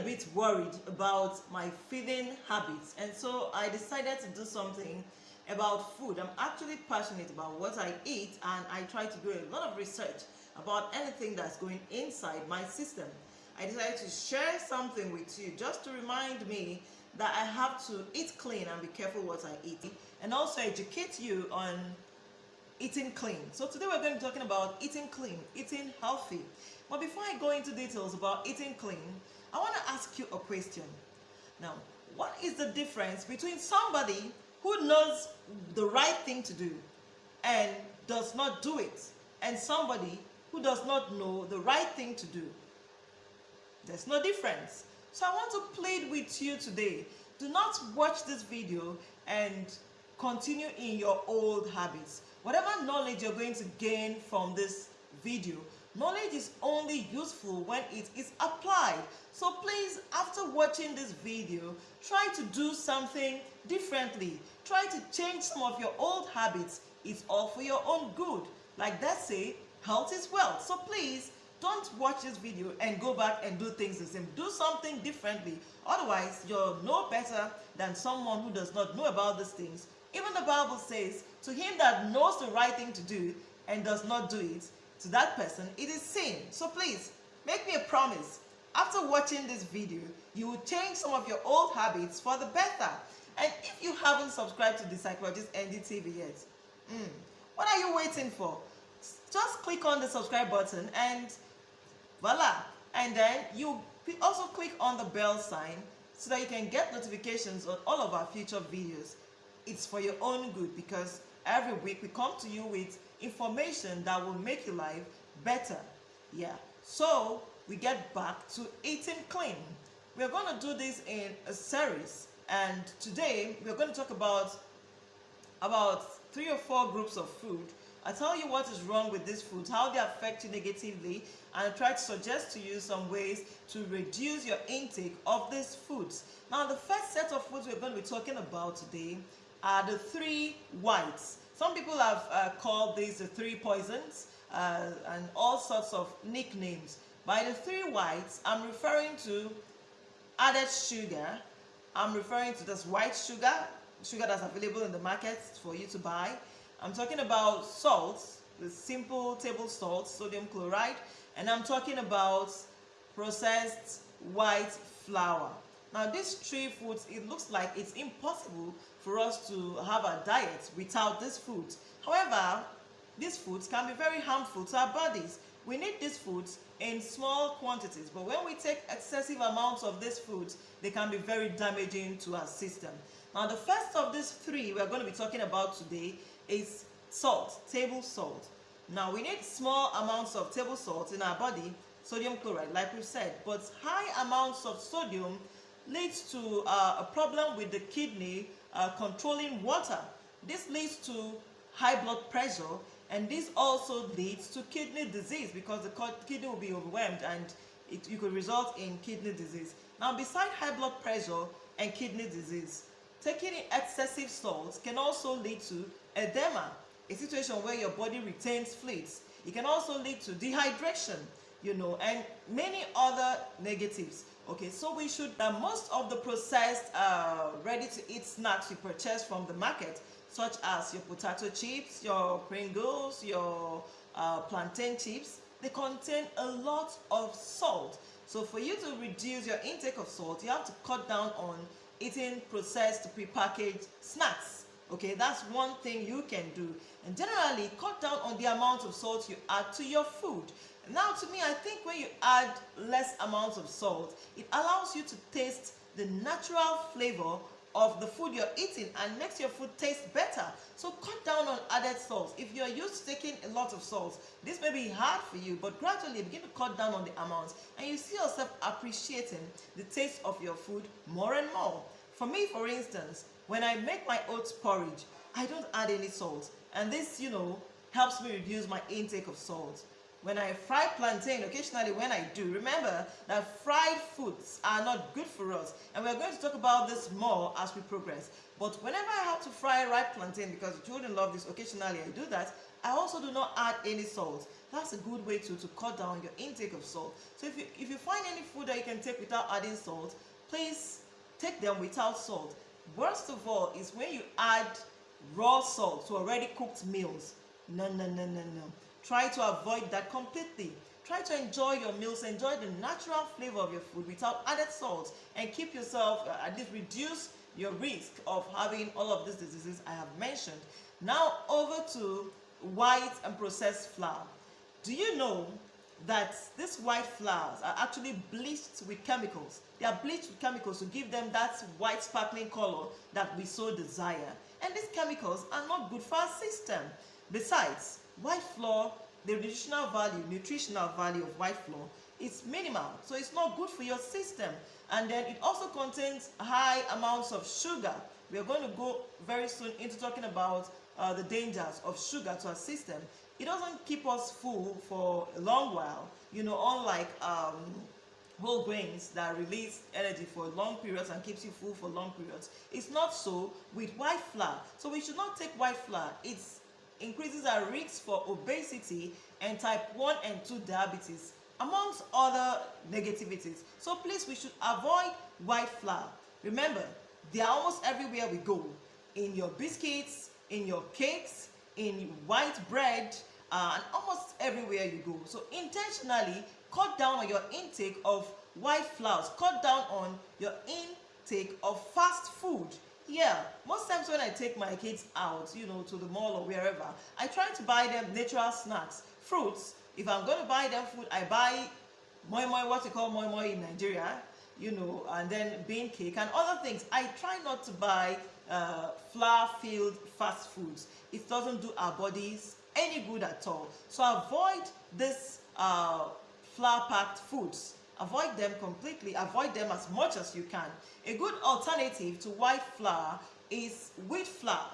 bit worried about my feeding habits and so I decided to do something about food. I'm actually passionate about what I eat and I try to do a lot of research about anything that's going inside my system. I decided to share something with you just to remind me that I have to eat clean and be careful what I eat and also educate you on eating clean. So today we're going to be talking about eating clean, eating healthy. But before I go into details about eating clean, I want to ask you a question. Now, what is the difference between somebody who knows the right thing to do and does not do it and somebody who does not know the right thing to do? There's no difference. So I want to plead with you today. Do not watch this video and continue in your old habits. Whatever knowledge you're going to gain from this video, knowledge is only useful when it is applied. So please, after watching this video, try to do something differently. Try to change some of your old habits. It's all for your own good. Like that say, health is wealth. So please, don't watch this video and go back and do things the same. Do something differently. Otherwise, you're no better than someone who does not know about these things. Even the Bible says, to him that knows the right thing to do and does not do it, to that person, it is sin. So please, make me a promise. After watching this video, you will change some of your old habits for the better. And if you haven't subscribed to the Psychologist NDTV yet, mm, what are you waiting for? Just click on the subscribe button and voila and then you also click on the bell sign so that you can get notifications on all of our future videos it's for your own good because every week we come to you with information that will make your life better. Yeah. So we get back to eating clean. We're going to do this in a series and today we're going to talk about about three or four groups of food. I tell you what is wrong with these foods, how they affect you negatively, and I try to suggest to you some ways to reduce your intake of these foods. Now, the first set of foods we're going to be talking about today are the three whites. Some people have uh, called these the three poisons uh, and all sorts of nicknames. By the three whites, I'm referring to added sugar, I'm referring to this white sugar, sugar that's available in the market for you to buy, I'm talking about salt, the simple table salt, sodium chloride, and I'm talking about processed white flour. Now these three foods, it looks like it's impossible for us to have a diet without these foods. However, these foods can be very harmful to our bodies. We need these foods in small quantities, but when we take excessive amounts of these foods, they can be very damaging to our system. Now the first of these three we're going to be talking about today is salt, table salt. Now we need small amounts of table salt in our body, sodium chloride, like we said, but high amounts of sodium leads to uh, a problem with the kidney uh, controlling water. This leads to high blood pressure and this also leads to kidney disease because the kidney will be overwhelmed and it, it could result in kidney disease. Now beside high blood pressure and kidney disease, taking excessive salts can also lead to edema, a situation where your body retains fluids. It can also lead to dehydration, you know, and many other negatives. Okay, so we should, uh, most of the processed uh, ready-to-eat snacks you purchase from the market, such as your potato chips, your Pringles, your uh, plantain chips, they contain a lot of salt. So for you to reduce your intake of salt, you have to cut down on eating processed prepackaged snacks okay that's one thing you can do and generally cut down on the amount of salt you add to your food now to me i think when you add less amounts of salt it allows you to taste the natural flavor of the food you're eating and makes your food taste better so cut down on added salt if you're used to taking a lot of salt this may be hard for you but gradually begin to cut down on the amounts and you see yourself appreciating the taste of your food more and more for me for instance when I make my oats porridge, I don't add any salt. And this, you know, helps me reduce my intake of salt. When I fry plantain, occasionally when I do, remember that fried foods are not good for us. And we're going to talk about this more as we progress. But whenever I have to fry ripe plantain because the children love this. Occasionally, I do that. I also do not add any salt. That's a good way to, to cut down your intake of salt. So if you, if you find any food that you can take without adding salt, please take them without salt. Worst of all is when you add raw salt to already cooked meals. No, no, no, no, no. Try to avoid that completely. Try to enjoy your meals, enjoy the natural flavor of your food without added salt, and keep yourself, uh, at least reduce your risk of having all of these diseases I have mentioned. Now over to white and processed flour. Do you know that these white flours are actually bleached with chemicals? They are bleached with chemicals to give them that white sparkling color that we so desire. And these chemicals are not good for our system. Besides, white flour, the nutritional value, nutritional value of white flour is minimal. So it's not good for your system. And then it also contains high amounts of sugar. We are going to go very soon into talking about uh, the dangers of sugar to our system. It doesn't keep us full for a long while, you know, unlike um, whole grains that release energy for long periods and keeps you full for long periods. It's not so with white flour. So we should not take white flour. It increases our risk for obesity and type 1 and 2 diabetes amongst other negativities. So please, we should avoid white flour. Remember, they are almost everywhere we go. In your biscuits, in your cakes, in white bread, uh, and almost everywhere you go. So intentionally cut down on your intake of white flours. Cut down on your intake of fast food. Yeah, most times when I take my kids out, you know, to the mall or wherever, I try to buy them natural snacks, fruits, if I'm going to buy them food, I buy moi moi, what you call moi moi in Nigeria, you know, and then bean cake and other things. I try not to buy uh, flour-filled fast foods. It doesn't do our bodies any good at all. So avoid this uh, flour-packed foods. Avoid them completely. Avoid them as much as you can. A good alternative to white flour is wheat flour.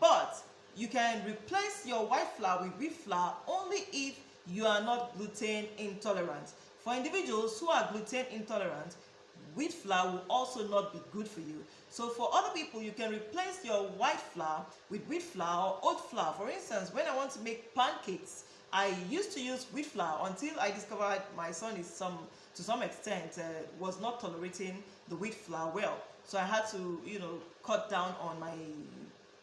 But you can replace your white flour with wheat flour only if you are not gluten intolerant. For individuals who are gluten intolerant, wheat flour will also not be good for you. So for other people, you can replace your white flour with wheat flour or oat flour. For instance, when I want to make pancakes, I used to use wheat flour until I discovered my son is some to some extent uh, was not tolerating the wheat flour well. So I had to, you know, cut down on my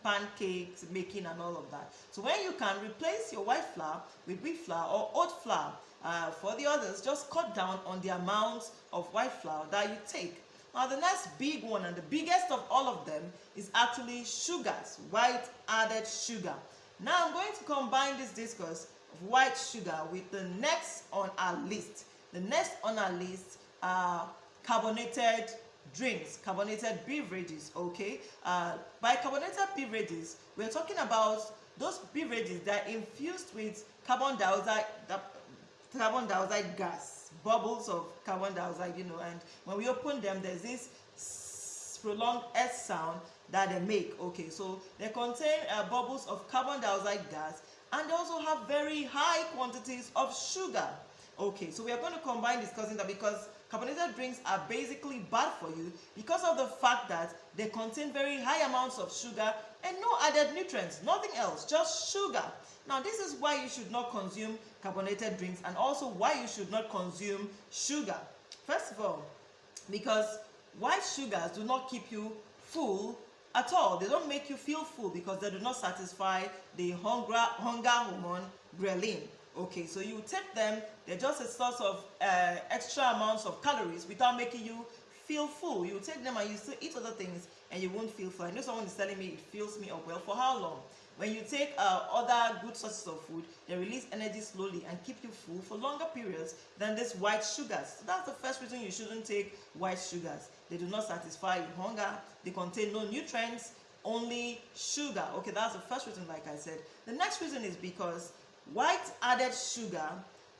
pancakes making and all of that. So when you can replace your white flour with wheat flour or oat flour, uh, for the others, just cut down on the amount of white flour that you take. Now the next big one and the biggest of all of them is actually sugars, white added sugar. Now I'm going to combine this discourse of white sugar with the next on our list. The next on our list are carbonated drinks, carbonated beverages, okay? Uh, by carbonated beverages, we're talking about those beverages that are infused with carbon dioxide, carbon dioxide gas, bubbles of carbon dioxide, you know, and when we open them, there's this prolonged S sound that they make, okay? So they contain uh, bubbles of carbon dioxide gas and they also have very high quantities of sugar. Okay, so we are going to combine discussing that because carbonated drinks are basically bad for you because of the fact that they contain very high amounts of sugar and no added nutrients, nothing else, just sugar. Now, this is why you should not consume carbonated drinks and also why you should not consume sugar. First of all, because white sugars do not keep you full at all. They don't make you feel full because they do not satisfy the hunger, hunger hormone ghrelin. Okay, so you take them, they're just a source of uh, extra amounts of calories without making you feel full. You take them and you still eat other things and you won't feel full. I know someone is telling me it fills me up. Well, for how long? When you take uh, other good sources of food, they release energy slowly and keep you full for longer periods than these white sugars. So that's the first reason you shouldn't take white sugars. They do not satisfy your hunger. They contain no nutrients, only sugar. Okay, that's the first reason, like I said. The next reason is because White added sugar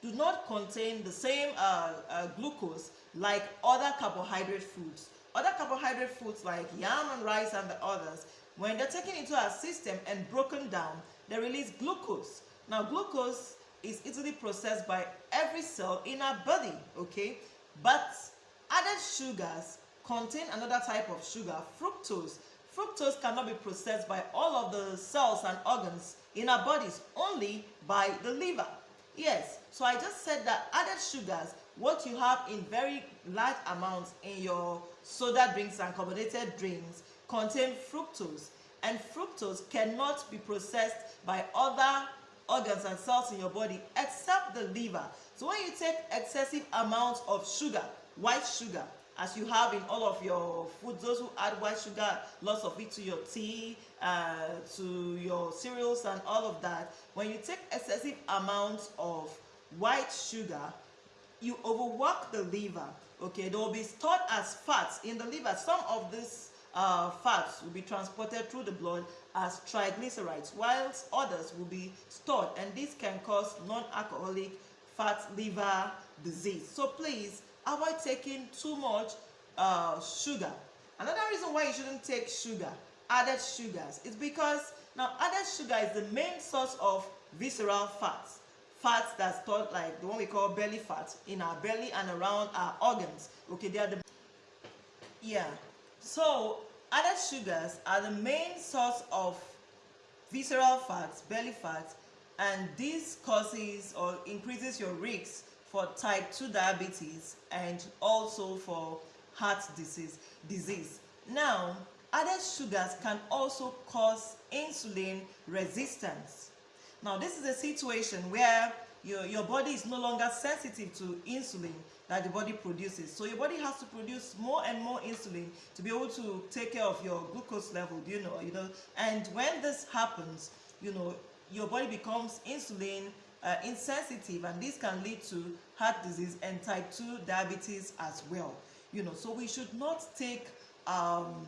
do not contain the same uh, uh, glucose like other carbohydrate foods. Other carbohydrate foods like yam and rice and the others, when they're taken into our system and broken down, they release glucose. Now glucose is easily processed by every cell in our body, okay? But added sugars contain another type of sugar, fructose. Fructose cannot be processed by all of the cells and organs in our bodies, only by the liver. Yes, so I just said that added sugars, what you have in very large amounts in your soda drinks and carbonated drinks, contain fructose. And fructose cannot be processed by other organs and cells in your body except the liver. So when you take excessive amounts of sugar, white sugar, as you have in all of your foods, those who add white sugar, lots of it to your tea, uh, to your cereals and all of that, when you take excessive amounts of white sugar, you overwork the liver, okay? They will be stored as fats in the liver. Some of these uh, fats will be transported through the blood as triglycerides, whilst others will be stored, and this can cause non-alcoholic fat liver disease. So please avoid taking too much uh, sugar. Another reason why you shouldn't take sugar, added sugars, is because now added sugar is the main source of visceral fats. Fats that's stored like the one we call belly fat in our belly and around our organs. Okay, they are the yeah. So added sugars are the main source of visceral fats, belly fat, and this causes or increases your risk for type 2 diabetes and also for heart disease. disease. Now, added sugars can also cause insulin resistance. Now, this is a situation where your, your body is no longer sensitive to insulin that the body produces. So your body has to produce more and more insulin to be able to take care of your glucose level, you know, you know. And when this happens, you know, your body becomes insulin uh, insensitive and this can lead to heart disease and type 2 diabetes as well. You know so we should not take um,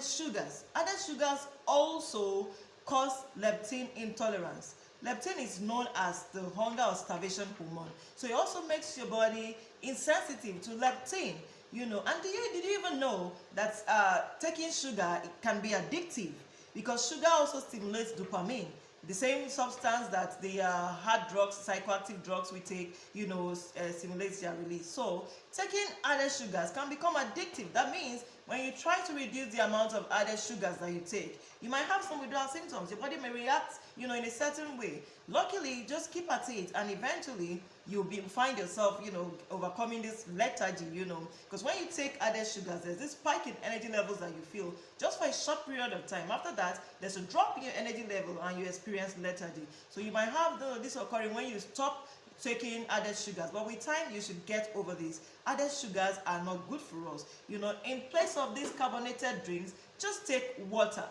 sugars. Added sugars also cause leptin intolerance. Leptin is known as the hunger or starvation hormone. So it also makes your body insensitive to leptin you know. And did you, did you even know that uh, taking sugar can be addictive? Because sugar also stimulates dopamine the same substance that the uh, hard drugs, psychoactive drugs we take, you know, uh, stimulates their release. So taking added sugars can become addictive. That means when you try to reduce the amount of added sugars that you take, you might have some withdrawal symptoms. Your body may react, you know, in a certain way. Luckily, just keep at it and eventually you'll be find yourself, you know, overcoming this lethargy, you know, because when you take added sugars, there's this spike in energy levels that you feel just for a short period of time. After that, there's a drop in your energy level and you experience lethargy. So you might have this occurring when you stop taking added sugars but with time you should get over this added sugars are not good for us you know in place of these carbonated drinks just take water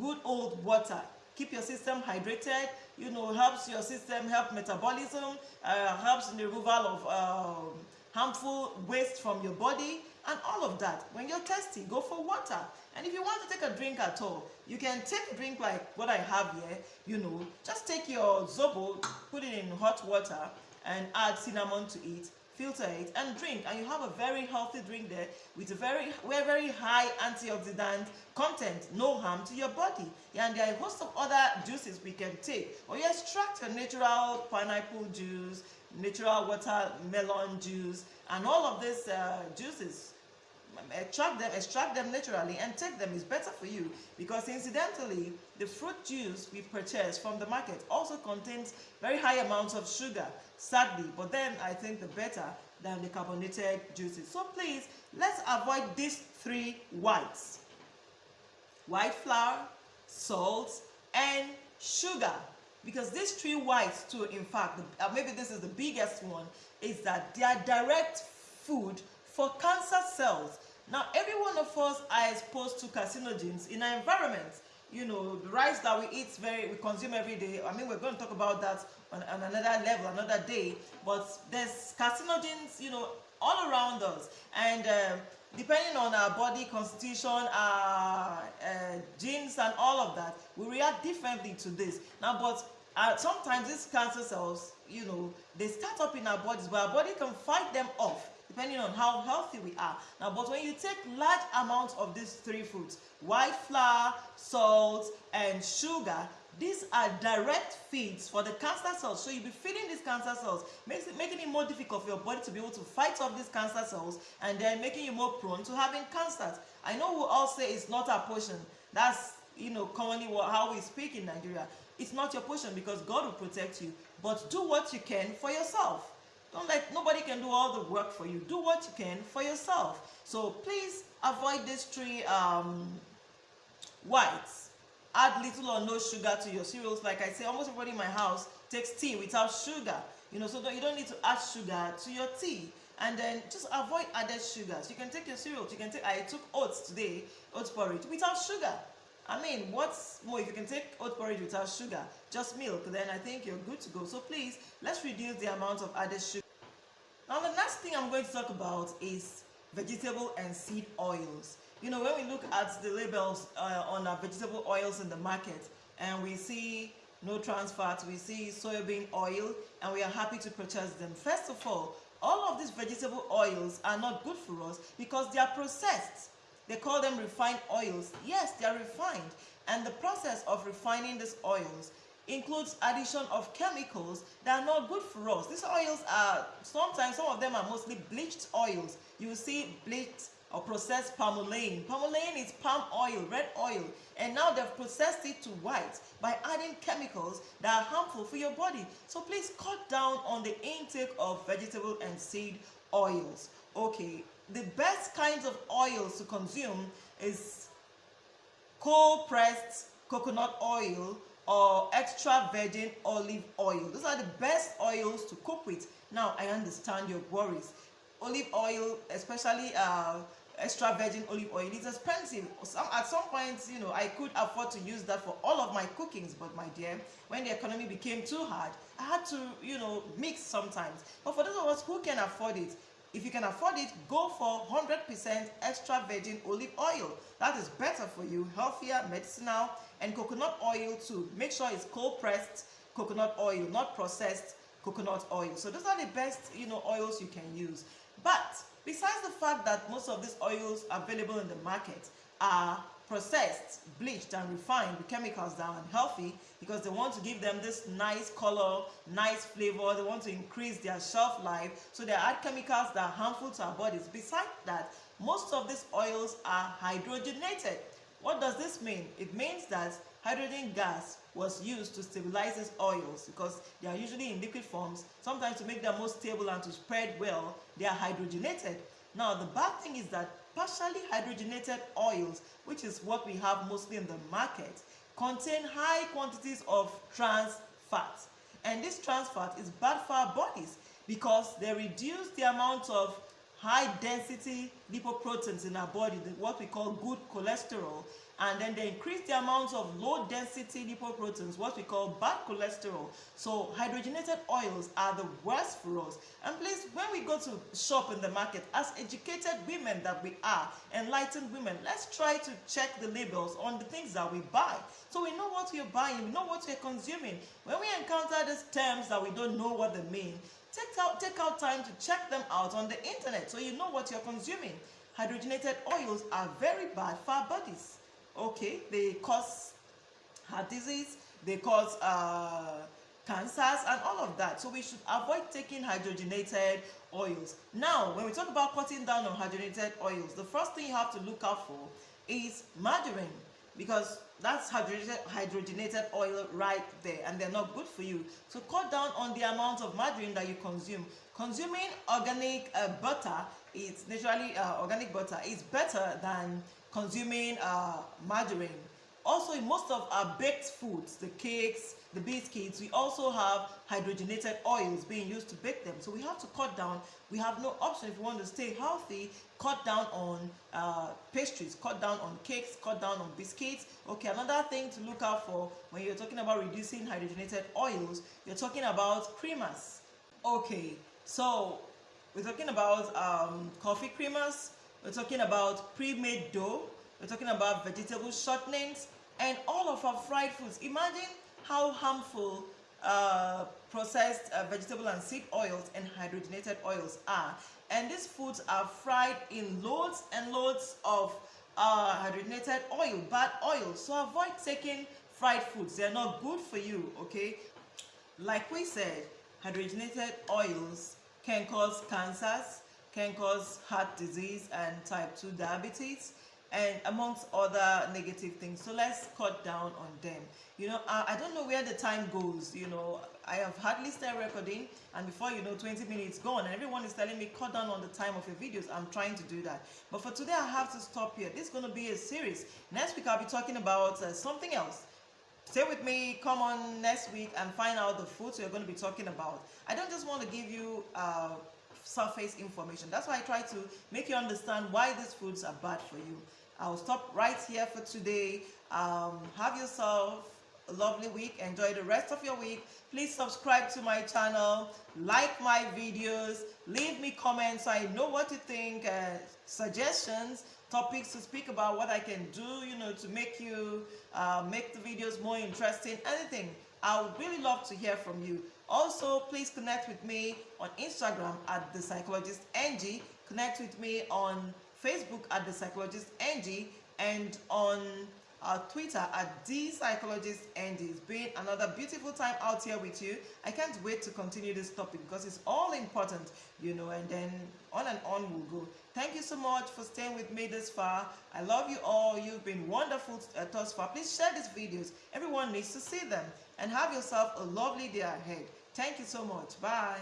good old water keep your system hydrated you know helps your system help metabolism uh, helps in the removal of um, harmful waste from your body and all of that. When you're thirsty go for water. And if you want to take a drink at all you can take a drink like what i have here you know. Just take your zobo put it in hot water and add cinnamon to it filter it and drink and you have a very healthy drink there with a very very high antioxidant content no harm to your body. And there are a host of other juices we can take. Or you extract a natural pineapple juice natural watermelon juice and all of these uh, juices extract them extract them naturally and take them. Is better for you because incidentally the fruit juice we purchase from the market also contains very high amounts of sugar sadly but then i think the better than the carbonated juices. So please let's avoid these three whites. White flour salt and sugar. Because these three whites too in fact uh, maybe this is the biggest one is that they are direct food for cancer cells now, every one of us are exposed to carcinogens in our environment. You know, the rice that we eat, very we consume every day. I mean, we're going to talk about that on, on another level, another day. But there's carcinogens, you know, all around us. And um, depending on our body constitution, our uh, genes and all of that, we react differently to this. Now, but uh, sometimes these cancer cells, you know, they start up in our bodies, but our body can fight them off depending on how healthy we are. Now, but when you take large amounts of these three foods, white flour, salt, and sugar, these are direct feeds for the cancer cells. So you'll be feeding these cancer cells, makes it, making it more difficult for your body to be able to fight off these cancer cells and then making you more prone to having cancers. I know we all say it's not our portion, That's you know commonly what, how we speak in Nigeria. It's not your portion because God will protect you. But do what you can for yourself. Don't let nobody can do all the work for you. Do what you can for yourself. So please avoid these three um, whites. Add little or no sugar to your cereals. Like I say, almost everybody in my house takes tea without sugar. You know, so you don't need to add sugar to your tea. And then just avoid added sugars. You can take your cereals. You can take. I took oats today, oats porridge without sugar. I mean, what's more, if you can take oat porridge without sugar, just milk, then I think you're good to go. So please, let's reduce the amount of added sugar. Now, the next thing I'm going to talk about is vegetable and seed oils. You know, when we look at the labels uh, on our vegetable oils in the market and we see no trans fats, we see soybean oil, and we are happy to purchase them. First of all, all of these vegetable oils are not good for us because they are processed. They call them refined oils. Yes, they are refined. And the process of refining these oils includes addition of chemicals that are not good for us. These oils are, sometimes some of them are mostly bleached oils. You see bleached or processed palmolene. Palmolene is palm oil, red oil, and now they've processed it to white by adding chemicals that are harmful for your body. So please cut down on the intake of vegetable and seed oils. Okay, the best kinds of oils to consume is cold pressed coconut oil or extra virgin olive oil. Those are the best oils to cook with. Now, I understand your worries. Olive oil, especially uh, extra virgin olive oil is expensive some at some point you know i could afford to use that for all of my cookings but my dear when the economy became too hard i had to you know mix sometimes but for those of us who can afford it if you can afford it go for 100% extra virgin olive oil. That is better for you healthier medicinal and coconut oil too. Make sure it's cold pressed coconut oil not processed coconut oil. So those are the best you know oils you can use. But Besides the fact that most of these oils available in the market are processed, bleached and refined with chemicals that are unhealthy because they want to give them this nice color, nice flavor, they want to increase their shelf life, so they add chemicals that are harmful to our bodies. Besides that, most of these oils are hydrogenated. What does this mean? It means that hydrogen gas was used to stabilize these oils because they are usually in liquid forms. Sometimes to make them more stable and to spread well, they are hydrogenated. Now, the bad thing is that partially hydrogenated oils, which is what we have mostly in the market, contain high quantities of trans fat. And this trans fat is bad for our bodies because they reduce the amount of high density lipoproteins in our body, what we call good cholesterol, and then they increase the amount of low density lipoproteins, what we call bad cholesterol. So hydrogenated oils are the worst for us. And please, when we go to shop in the market, as educated women that we are, enlightened women, let's try to check the labels on the things that we buy. So we know what we're buying, we know what we're consuming. When we encounter these terms that we don't know what they mean, take out, take out time to check them out on the internet so you know what you're consuming. Hydrogenated oils are very bad for our bodies okay they cause heart disease they cause uh, cancers and all of that. So we should avoid taking hydrogenated oils. Now when we talk about cutting down on hydrogenated oils the first thing you have to look out for is margarine because that's hydrogenated, oil right there and they're not good for you so cut down on the amount of margarine that you consume consuming organic uh, butter is naturally uh, organic butter is better than consuming uh, margarine. Also, in most of our baked foods, the cakes, the biscuits, we also have hydrogenated oils being used to bake them. So we have to cut down. We have no option if we want to stay healthy, cut down on uh, pastries, cut down on cakes, cut down on biscuits. Okay, another thing to look out for when you're talking about reducing hydrogenated oils, you're talking about creamers. Okay, so we're talking about um, coffee creamers, we're talking about pre-made dough. We're talking about vegetable shortenings and all of our fried foods. Imagine how harmful uh, processed uh, vegetable and seed oils and hydrogenated oils are. And these foods are fried in loads and loads of uh, hydrogenated oil, bad oil. So avoid taking fried foods. They're not good for you, okay? Like we said, hydrogenated oils can cause cancers, can cause heart disease and type 2 diabetes and amongst other negative things. So let's cut down on them. You know, I, I don't know where the time goes. You know, I have hardly started recording, and before you know, 20 minutes gone, and everyone is telling me cut down on the time of your videos. I'm trying to do that. But for today, I have to stop here. This is going to be a series. Next week, I'll be talking about uh, something else. Stay with me, come on next week and find out the foods we're going to be talking about. I don't just want to give you uh, surface information. That's why I try to make you understand why these foods are bad for you. I'll stop right here for today. Um, have yourself a lovely week. Enjoy the rest of your week. Please subscribe to my channel, like my videos, leave me comments so I know what you think, uh, suggestions, topics to speak about, what I can do, you know, to make you, uh, make the videos more interesting, anything. I would really love to hear from you. Also, please connect with me on Instagram at The Psychologist NG. Connect with me on Facebook at The Psychologist NG and on uh, Twitter at The Psychologist NG. It's been another beautiful time out here with you. I can't wait to continue this topic because it's all important, you know, and then on and on we'll go. Thank you so much for staying with me this far. I love you all. You've been wonderful uh, thus far. Please share these videos. Everyone needs to see them. And have yourself a lovely day ahead. Thank you so much. Bye.